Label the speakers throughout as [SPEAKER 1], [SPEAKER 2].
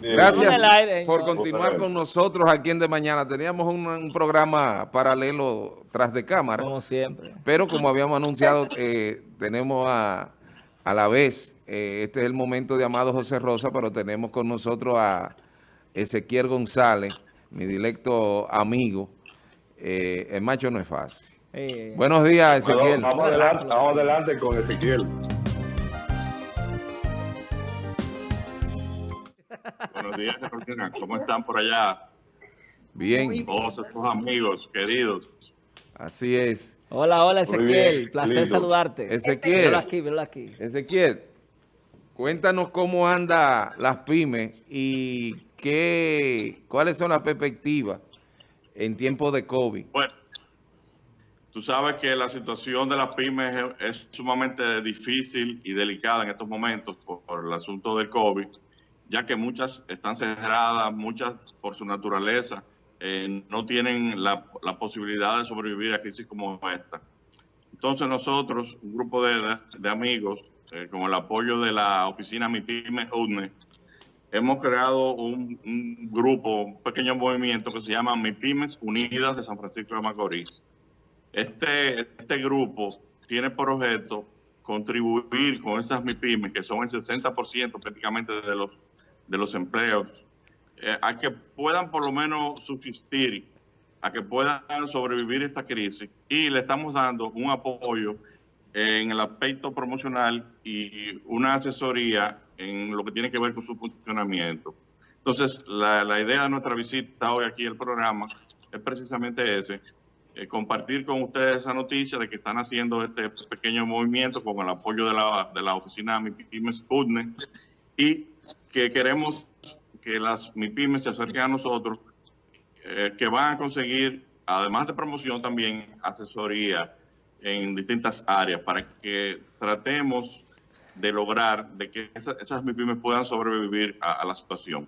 [SPEAKER 1] Gracias por continuar con nosotros aquí en De Mañana. Teníamos un, programa paralelo tras de cámara.
[SPEAKER 2] Como siempre.
[SPEAKER 1] Pero como habíamos anunciado, eh, tenemos a, a la vez, eh, este es el momento de Amado José Rosa, pero tenemos con nosotros a Ezequiel González, mi directo amigo. Eh, el macho no es fácil. Buenos días, Ezequiel.
[SPEAKER 3] vamos, adelante, vamos adelante con Ezequiel.
[SPEAKER 4] Buenos días, ¿Cómo están por allá?
[SPEAKER 1] Bien.
[SPEAKER 4] Todos estos amigos queridos.
[SPEAKER 1] Así es.
[SPEAKER 2] Hola, hola, Ezequiel. Placer saludarte.
[SPEAKER 1] Ezequiel.
[SPEAKER 2] aquí, aquí.
[SPEAKER 1] Ezequiel, cuéntanos cómo anda las pymes y qué, cuáles son las perspectivas en tiempos de COVID.
[SPEAKER 4] Bueno, tú sabes que la situación de las pymes es, sumamente difícil y delicada en estos momentos por el asunto del COVID ya que muchas están cerradas, muchas por su naturaleza eh, no tienen la, posibilidad de sobrevivir a crisis como esta. Entonces nosotros, un grupo de, amigos, eh, con el apoyo de la oficina MIPYME UDNE, hemos creado un, grupo, un pequeño movimiento que se llama MIPYMES Unidas de San Francisco de Macorís. Este, este grupo tiene por objeto contribuir con esas MIPYMES, que son el 60% prácticamente de los de los empleos, eh, a que puedan por lo menos subsistir, a que puedan sobrevivir esta crisis y le estamos dando un apoyo en el aspecto promocional y una asesoría en lo que tiene que ver con su funcionamiento. Entonces, la, idea de nuestra visita hoy aquí al programa es precisamente ese, eh, compartir con ustedes esa noticia de que están haciendo este pequeño movimiento con el apoyo de la, de la oficina MIPIMES UDNE y que queremos que las MIPIMES se acerquen a nosotros, eh, que van a conseguir, además de promoción, también asesoría en distintas áreas para que tratemos de lograr de que esas, MIPIMES puedan sobrevivir a, la situación.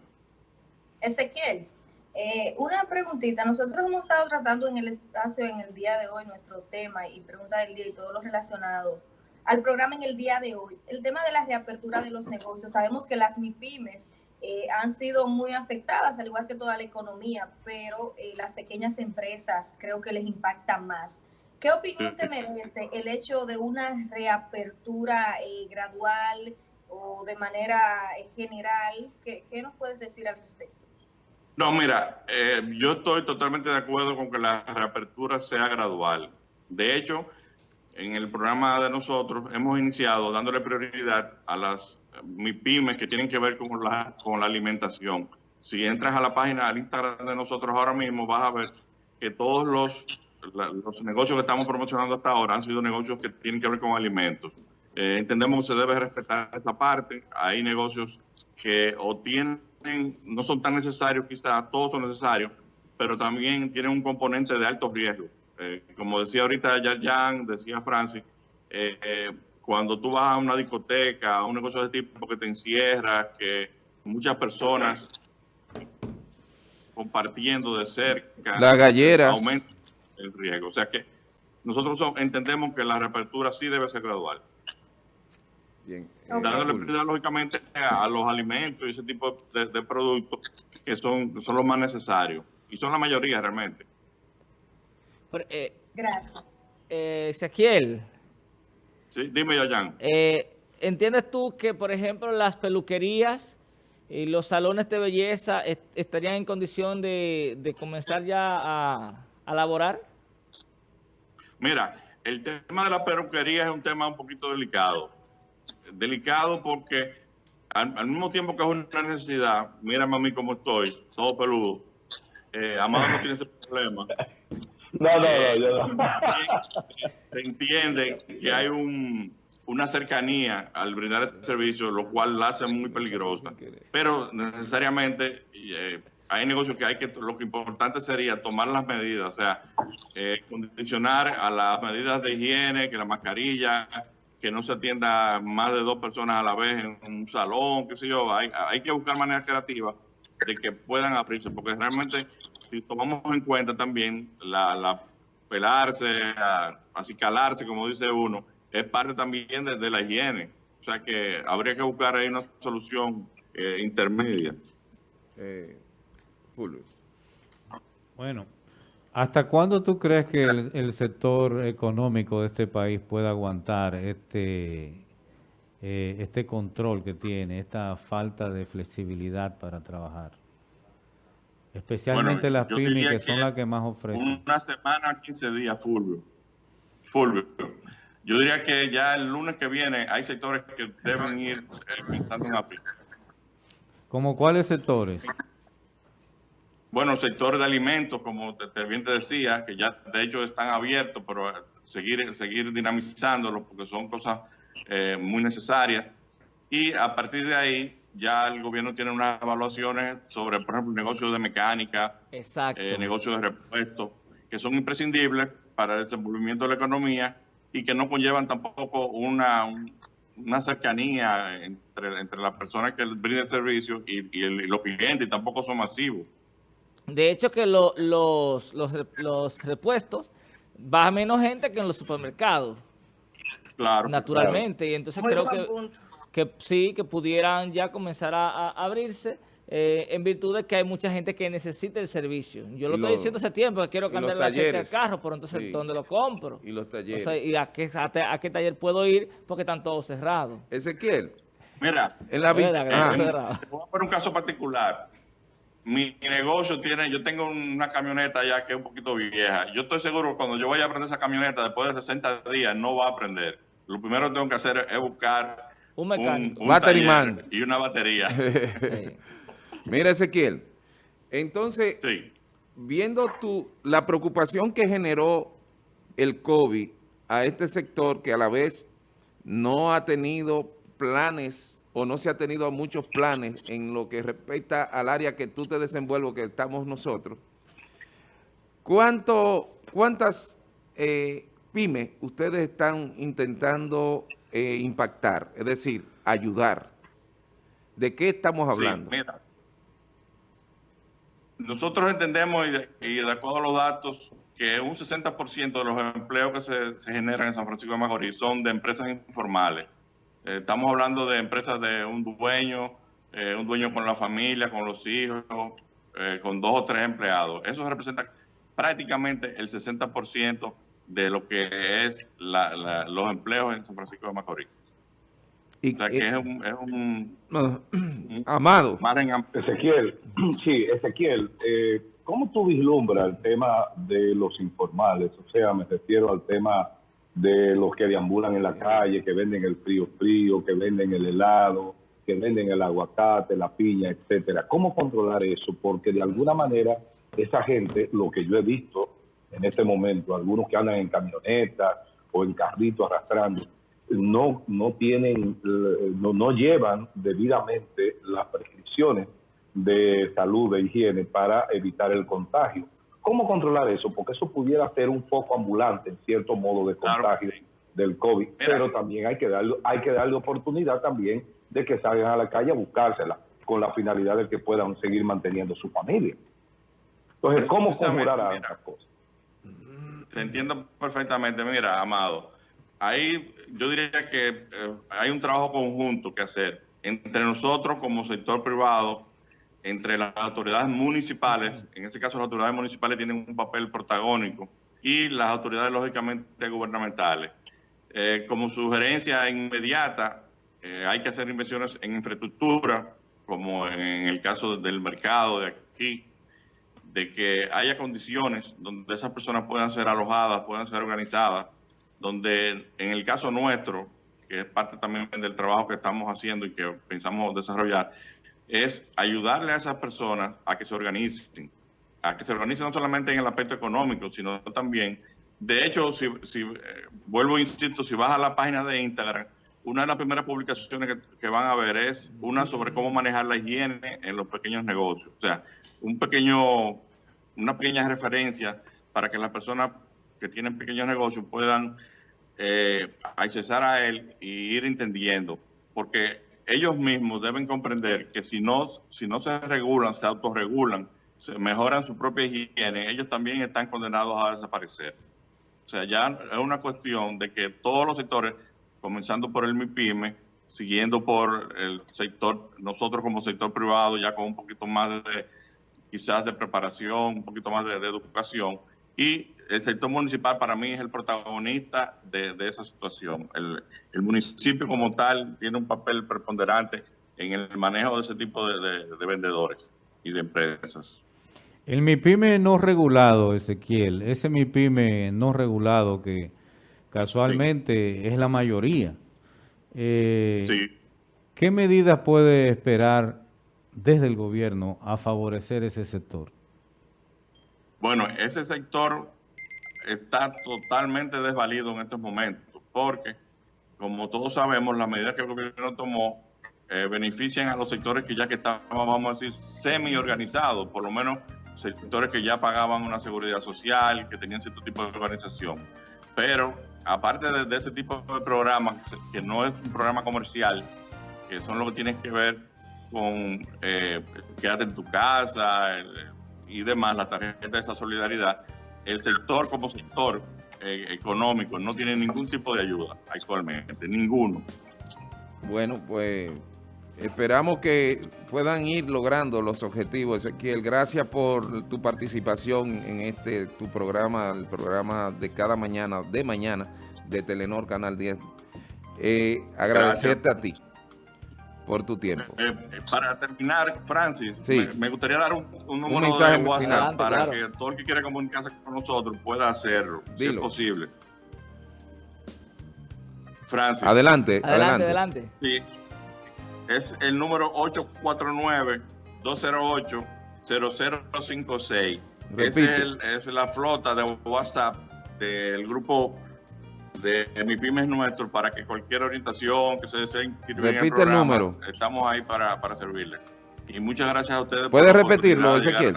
[SPEAKER 5] Ezequiel, eh, una preguntita. Nosotros hemos estado tratando en el espacio en el día de hoy nuestro tema y pregunta del día y todo lo relacionado al programa en el día de hoy. El tema de la reapertura de los negocios. Sabemos que las MIPIMES eh, han sido muy afectadas, al igual que toda la economía, pero eh, las pequeñas empresas creo que les impacta más. ¿Qué opinión te merece el hecho de una reapertura eh, gradual o de manera general? ¿Qué, nos puedes decir al respecto?
[SPEAKER 4] No, mira, yo estoy totalmente de acuerdo con que la reapertura sea gradual. De hecho, en el programa de nosotros hemos iniciado dándole prioridad a las MIPIMES que tienen que ver con la, con la alimentación. Si entras a la página, al Instagram de nosotros ahora mismo, vas a ver que todos los, los negocios que estamos promocionando hasta ahora han sido negocios que tienen que ver con alimentos. Eh, entendemos que se debe respetar esa parte. Hay negocios que o tienen, no son tan necesarios, quizás todos son necesarios, pero también tienen un componente de alto riesgo. Eh, como decía ahorita Jan, decía Francis, eh, eh, cuando tú vas a una discoteca, a un negocio de tipo que te encierras, que muchas personas compartiendo de cerca,
[SPEAKER 1] las galleras,
[SPEAKER 4] aumenta el riesgo. O sea que nosotros entendemos que la reapertura sí debe ser gradual. Bien. Dándole prioridad, lógicamente, a, los alimentos y ese tipo de, de productos que son, son los más necesarios. Y son la mayoría realmente.
[SPEAKER 2] Eh, Gracias. Eh, Ezequiel.
[SPEAKER 4] Sí, dime, Yayan.
[SPEAKER 2] Eh, ¿Entiendes tú que, por ejemplo, las peluquerías y los salones de belleza estarían en condición de, comenzar ya a, a laborar?
[SPEAKER 4] Mira, el tema de la peluquería es un tema un poquito delicado. Delicado porque al, mismo tiempo que es una necesidad, mírame a mí cómo estoy, todo peludo. Eh, Amado no tiene ese problema.
[SPEAKER 3] No, no, no, yo no.
[SPEAKER 4] Se entiende que hay un, una cercanía al brindar este servicio, lo cual la hace muy peligrosa. Pero necesariamente eh, hay negocios que hay que, lo que importante sería tomar las medidas, o sea, eh, condicionar a las medidas de higiene, que la mascarilla, que no se atienda más de dos personas a la vez en un salón, qué sé yo. Hay, hay que buscar maneras creativas de que puedan abrirse, porque realmente si tomamos en cuenta también la, pelarse, así calarse, como dice uno, es parte también de, la higiene. O sea que habría que buscar ahí una solución eh, intermedia.
[SPEAKER 1] Eh, Fulvio.
[SPEAKER 6] Bueno, ¿hasta cuándo tú crees que el, el sector económico de este país pueda aguantar este, eh, este control que tiene, esta falta de flexibilidad para trabajar? Especialmente
[SPEAKER 4] Bueno,
[SPEAKER 6] las pymes que son
[SPEAKER 4] que
[SPEAKER 6] las que más ofrecen.
[SPEAKER 4] Una semana, 15 días, Fulvio. Fulvio. Yo diría que ya el lunes que viene hay sectores que deben ir pensando en abrir.
[SPEAKER 6] ¿Como cuáles sectores?
[SPEAKER 4] Bueno, sectores de alimentos, como te, bien te decía, que ya de hecho están abiertos, pero seguir, seguir dinamizándolos porque son cosas eh, muy necesarias. Y a partir de ahí, ya el gobierno tiene unas evaluaciones sobre, por ejemplo, negocios de mecánica,
[SPEAKER 2] Exacto.
[SPEAKER 4] eh, negocios de repuesto, que son imprescindibles para el desenvolvimiento de la economía y que no conllevan tampoco una, un- una cercanía entre, entre las personas que brindan el servicio y, y el- y los clientes, y tampoco son masivos.
[SPEAKER 2] De hecho que lo- los, los, los repuestos va menos gente que en los supermercados,
[SPEAKER 4] Claro.
[SPEAKER 2] naturalmente. Y entonces
[SPEAKER 5] Muy
[SPEAKER 2] creo que,
[SPEAKER 5] punto.
[SPEAKER 2] Que sí, que pudieran ya comenzar a, a abrirse eh, en virtud de que hay mucha gente que necesita el servicio. Yo lo
[SPEAKER 1] Y
[SPEAKER 2] estoy
[SPEAKER 1] lo-
[SPEAKER 2] diciendo hace tiempo que quiero cambiar el aceite del
[SPEAKER 1] talleres.
[SPEAKER 2] carro, pero entonces
[SPEAKER 1] Sí.
[SPEAKER 2] ¿dónde lo compro?
[SPEAKER 1] Y los
[SPEAKER 2] O
[SPEAKER 1] talleres.
[SPEAKER 2] sea, ¿y a qué, a, te- a qué taller puedo ir? Porque están todos cerrados.
[SPEAKER 1] Ezequiel,
[SPEAKER 4] Mira,
[SPEAKER 1] en la
[SPEAKER 2] está
[SPEAKER 1] Ah,
[SPEAKER 4] voy a poner un caso particular. Mi negocio tiene, yo tengo una camioneta ya que es un poquito vieja. Yo estoy seguro que cuando yo vaya a aprender esa camioneta, después de 60 días, no va a aprender. Lo primero que tengo que hacer es buscar
[SPEAKER 2] Un mecánico.
[SPEAKER 1] Battery
[SPEAKER 4] taller
[SPEAKER 1] man.
[SPEAKER 4] y una batería.
[SPEAKER 1] Mira, Ezequiel, entonces,
[SPEAKER 4] Sí.
[SPEAKER 1] viendo tú la preocupación que generó el COVID a este sector que a la vez no ha tenido planes o no se ha tenido muchos planes en lo que respecta al área que tú te desenvuelves, que estamos nosotros, ¿cuánto, ¿cuántas eh, pymes ustedes están intentando eh, impactar? Es decir, ayudar. ¿De qué estamos hablando?
[SPEAKER 4] Sí, mira. Nosotros entendemos y de, y de acuerdo a los datos que un 60% de los empleos que se, se generan en San Francisco de Macorís son de empresas informales. Eh, estamos hablando de empresas de un dueño, eh, un dueño con la familia, con los hijos, con dos o tres empleados. Eso representa prácticamente el 60% de lo que es la- la- los empleos en San Francisco de Macorís.
[SPEAKER 1] Y,
[SPEAKER 4] O sea que
[SPEAKER 1] eh,
[SPEAKER 4] es un, es un
[SPEAKER 1] no, Amado.
[SPEAKER 3] Ezequiel, sí, Ezequiel, eh, ¿cómo tú vislumbras el tema de los informales? O sea, me refiero al tema de los que deambulan en la calle, que venden el frío frío, que venden el helado, que venden el aguacate, la piña, etcétera. ¿Cómo controlar eso? Porque de alguna manera esa gente, lo que yo he visto en este momento, algunos que andan en camionetas o en carritos arrastrando, no, no tienen, eh, no, no llevan debidamente las prescripciones de salud, de higiene para evitar el contagio. ¿Cómo controlar eso? Porque eso pudiera ser un foco ambulante, en cierto modo, de contagio del COVID.
[SPEAKER 4] Mira.
[SPEAKER 3] Pero también hay que, darle, hay que darle oportunidad también de que salgan a la calle a buscársela, con la finalidad de que puedan seguir manteniendo su familia. Entonces, ¿cómo conjurar
[SPEAKER 4] mira.
[SPEAKER 3] ambas cosas?
[SPEAKER 4] Te entiendo perfectamente. Mira, Amado, ahí yo diría que eh, hay un trabajo conjunto que hacer entre nosotros como sector privado, entre las autoridades municipales, en este caso las autoridades municipales tienen un papel protagónico, y las autoridades lógicamente gubernamentales. Eh, como sugerencia inmediata, eh, hay que hacer inversiones en infraestructura, como en el caso del mercado de aquí, de que haya condiciones donde esas personas puedan ser alojadas, puedan ser organizadas, donde en el caso nuestro, que es parte también del trabajo que estamos haciendo y que pensamos desarrollar, es ayudarle a esas personas a que se organicen, a que se organicen no solamente en el aspecto económico, sino también, de hecho, si, si eh, vuelvo e insisto, si vas a la página de Instagram, una de las primeras publicaciones que, van a ver es una sobre cómo manejar la higiene en los pequeños negocios. O sea, un pequeño, una pequeña referencia para que las personas que tienen pequeños negocios puedan eh, accesar a él y ir entendiendo, porque ellos mismos deben comprender que si no, si no se regulan, se autorregulan, se mejoran su propia higiene, ellos también están condenados a desaparecer. O sea, ya es una cuestión de que todos los sectores, comenzando por el MIPYME, siguiendo por el sector, nosotros como sector privado, ya con un poquito más de, quizás de preparación, un poquito más de, educación, y el sector municipal para mí es el protagonista de, esa situación. El, municipio como tal tiene un papel preponderante en el manejo de ese tipo de, de, de vendedores y de empresas.
[SPEAKER 6] El MIPYME no regulado, Ezequiel, ese MIPYME no regulado que casualmente sí. es la mayoría. Eh,
[SPEAKER 4] sí.
[SPEAKER 6] ¿Qué medidas puede esperar desde el gobierno a favorecer ese sector?
[SPEAKER 4] Bueno, ese sector está totalmente desvalido en estos momentos, porque, como todos sabemos, las medidas que el gobierno tomó eh, benefician a los sectores que ya que estaban, vamos a decir, semi-organizados, por lo menos sectores que ya pagaban una seguridad social, que tenían cierto tipo de organización. Pero, aparte de, ese tipo de programas, que no es un programa comercial, que son los que tienen que ver con eh, quedarte en tu casa, el, y demás, la tarjeta de esa solidaridad, el sector como sector eh, económico no tiene ningún tipo de ayuda actualmente, ninguno.
[SPEAKER 1] Bueno, pues esperamos que puedan ir logrando los objetivos, Ezequiel. Gracias por tu participación en este tu programa, el programa de cada mañana, de mañana, de Telenor Canal 10. Eh, agradecerte Gracias. a ti por tu tiempo.
[SPEAKER 4] Eh, eh, para terminar, Francis,
[SPEAKER 1] sí.
[SPEAKER 4] me, me, gustaría dar un, un número
[SPEAKER 1] un mensaje
[SPEAKER 4] de WhatsApp
[SPEAKER 1] final,
[SPEAKER 4] para
[SPEAKER 1] claro.
[SPEAKER 4] que todo el que quiera comunicarse con nosotros pueda hacerlo, Dilo. si es posible. Francis.
[SPEAKER 1] Adelante,
[SPEAKER 2] adelante. Adelante,
[SPEAKER 4] Sí, es el número 849-208-0056. Es, el, es la flota de WhatsApp del grupo de, mi pymes nuestro para que cualquier orientación que se desee inscribir
[SPEAKER 1] Repite
[SPEAKER 4] en el, programa,
[SPEAKER 1] el número.
[SPEAKER 4] Estamos ahí para, para servirle. Y muchas gracias a ustedes.
[SPEAKER 1] ¿Puedes repetirlo, Ezequiel?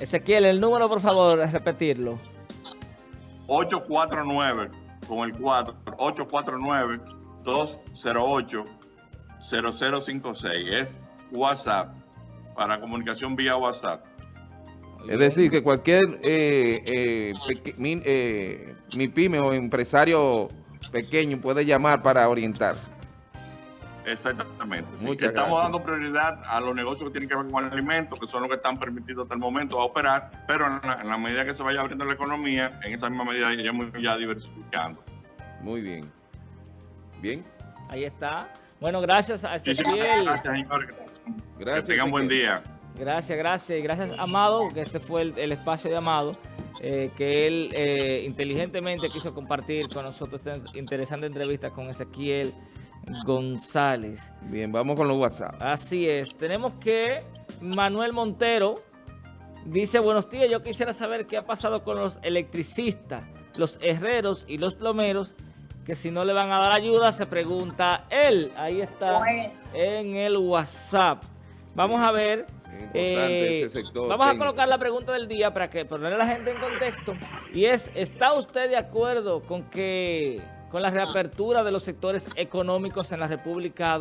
[SPEAKER 2] Ezequiel, el número, por favor, repetirlo.
[SPEAKER 4] 849 con el 4, 849 208 0056. Es WhatsApp, para comunicación vía WhatsApp.
[SPEAKER 1] Es decir, que cualquier eh, eh, mi, eh, mi, pyme o empresario pequeño puede llamar para orientarse.
[SPEAKER 4] Exactamente. Sí, estamos
[SPEAKER 1] gracias.
[SPEAKER 4] dando prioridad a los negocios que tienen que ver con alimentos, que son los que están permitidos hasta el momento a operar, pero en la, en la medida que se vaya abriendo la economía, en esa misma medida iremos ya diversificando.
[SPEAKER 1] Muy bien. Bien.
[SPEAKER 2] Ahí está. Bueno, gracias a Ezequiel.
[SPEAKER 4] Gracias, señor.
[SPEAKER 1] Gracias.
[SPEAKER 4] Que tengan buen día.
[SPEAKER 2] Gracias, gracias. Gracias, Amado, que este fue el, el espacio de Amado, eh, que él eh, inteligentemente quiso compartir con nosotros esta interesante entrevista con Ezequiel González.
[SPEAKER 1] Bien, vamos con los WhatsApp.
[SPEAKER 2] Así es. Tenemos que Manuel Montero dice, buenos días, yo quisiera saber qué ha pasado con los electricistas, los herreros y los plomeros, que si no le van a dar ayuda, se pregunta él. Ahí está en el WhatsApp. Vamos a ver... Eh, vamos a colocar la pregunta del día para que ponerle a la gente en contexto. Y es, ¿está usted de acuerdo con que con la reapertura de los sectores económicos en la República